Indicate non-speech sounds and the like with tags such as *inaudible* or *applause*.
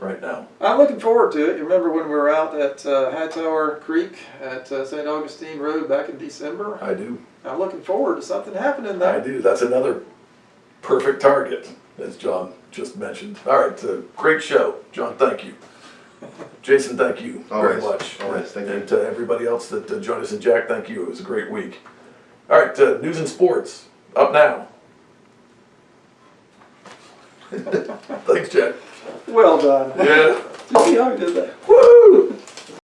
right now. I'm looking forward to it. You remember when we were out at uh, Hightower Creek at uh, St. Augustine Road back in December? I do. I'm looking forward to something happening there. I do. That's another perfect target, as John just mentioned. All right, uh, great show. John, thank you. *laughs* Jason, thank you very much. always, thank you. And to everybody else that uh, joined us, and Jack, thank you. It was a great week. All right, uh, news and sports, up now. Thanks, Jack. Well done. Yeah. Did you see how he did that? Woo!